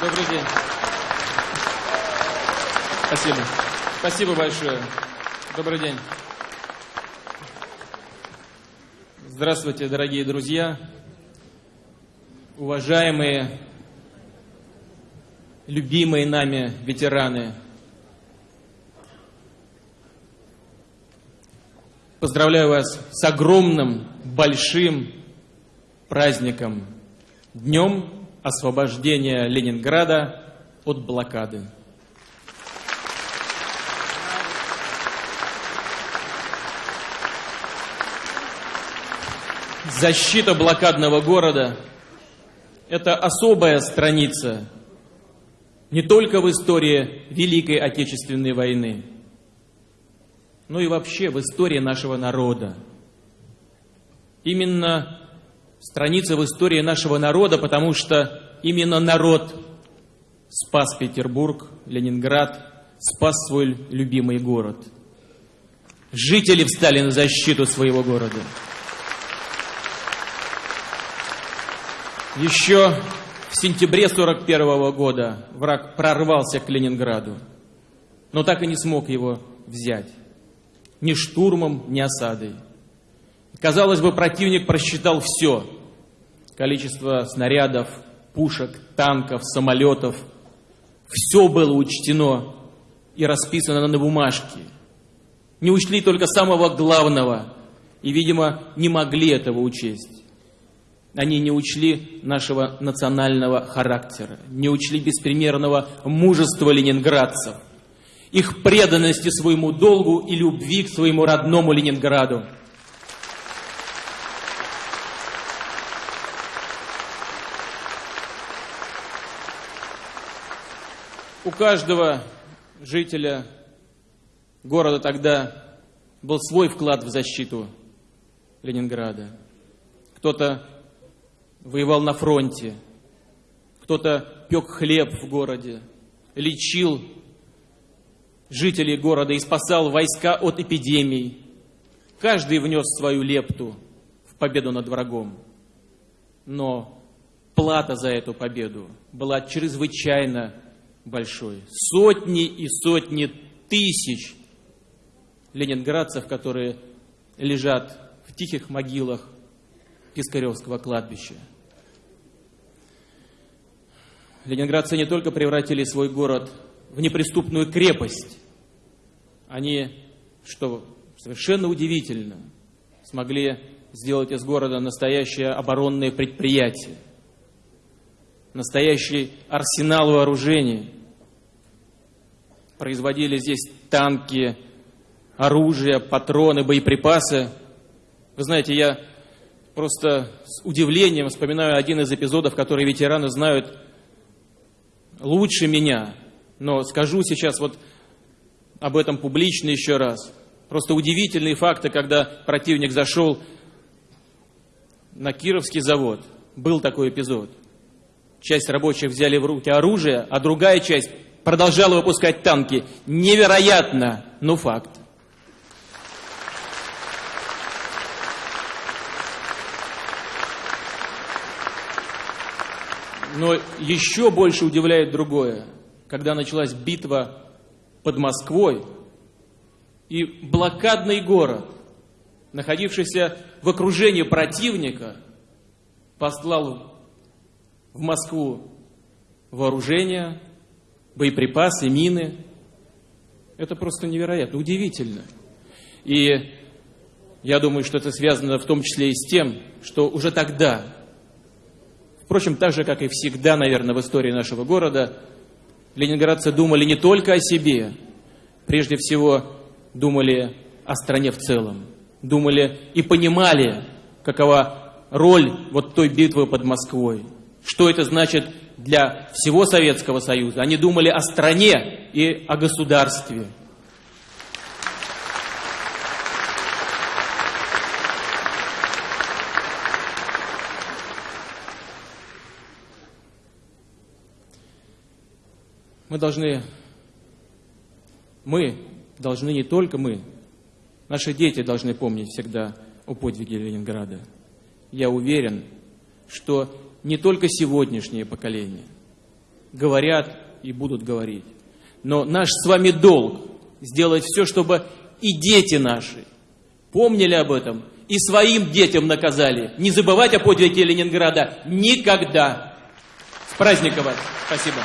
Добрый день. Спасибо. Спасибо большое. Добрый день. Здравствуйте, дорогие друзья, уважаемые, любимые нами ветераны. Поздравляю вас с огромным, большим праздником, Днем освобождения Ленинграда от блокады. Защита блокадного города – это особая страница не только в истории Великой Отечественной войны, но и вообще в истории нашего народа. Именно страница в истории нашего народа, потому что именно народ спас Петербург, Ленинград, спас свой любимый город. Жители встали на защиту своего города. Еще в сентябре 1941 года враг прорвался к Ленинграду, но так и не смог его взять. Ни штурмом, ни осадой. Казалось бы, противник просчитал все. Количество снарядов, пушек, танков, самолетов. Все было учтено и расписано на бумажке. Не учли только самого главного и, видимо, не могли этого учесть. Они не учли нашего национального характера, не учли беспримерного мужества ленинградцев, их преданности своему долгу и любви к своему родному Ленинграду. У каждого жителя города тогда был свой вклад в защиту Ленинграда. Кто-то воевал на фронте, кто-то пек хлеб в городе, лечил жителей города и спасал войска от эпидемий. Каждый внес свою лепту в победу над врагом. Но плата за эту победу была чрезвычайно большой. Сотни и сотни тысяч ленинградцев, которые лежат в тихих могилах Пискаревского кладбища. Ленинградцы не только превратили свой город в неприступную крепость, они, что совершенно удивительно, смогли сделать из города настоящее оборонное предприятие – настоящий арсенал вооружений. Производили здесь танки, оружие, патроны, боеприпасы. Вы знаете, я просто с удивлением вспоминаю один из эпизодов, который ветераны знают лучше меня. Но скажу сейчас вот об этом публично еще раз. Просто удивительные факты, когда противник зашел на Кировский завод. Был такой эпизод. Часть рабочих взяли в руки оружие, а другая часть продолжала выпускать танки. Невероятно, но факт. Но еще больше удивляет другое. Когда началась битва под Москвой, и блокадный город, находившийся в окружении противника, послал в Москву вооружение, боеприпасы, мины. Это просто невероятно, удивительно. И я думаю, что это связано в том числе и с тем, что уже тогда, впрочем, так же, как и всегда, наверное, в истории нашего города, ленинградцы думали не только о себе, прежде всего думали о стране в целом, думали и понимали, какова роль вот той битвы под Москвой – что это значит для всего Советского Союза. Они думали о стране и о государстве. Мы должны, мы должны не только мы, наши дети должны помнить всегда о подвиге Ленинграда. Я уверен, что не только сегодняшнее поколение, говорят и будут говорить. Но наш с вами долг сделать все, чтобы и дети наши помнили об этом и своим детям наказали. Не забывать о подвиге Ленинграда никогда. С праздником вас! Спасибо.